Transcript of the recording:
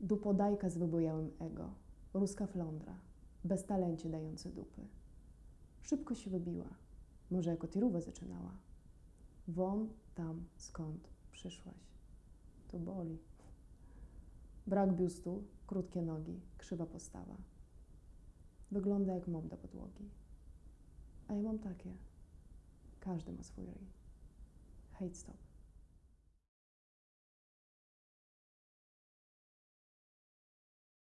Dupodajka z wybojałym ego, ruska flądra, bez talencie dający dupy. Szybko się wybiła, może jako tirówę zaczynała. Won tam, skąd przyszłaś. To boli. Brak biustu, krótkie nogi, krzywa postawa. Wygląda jak mob do podłogi. A ja mam takie. Każdy ma swój ryj. Hate stop.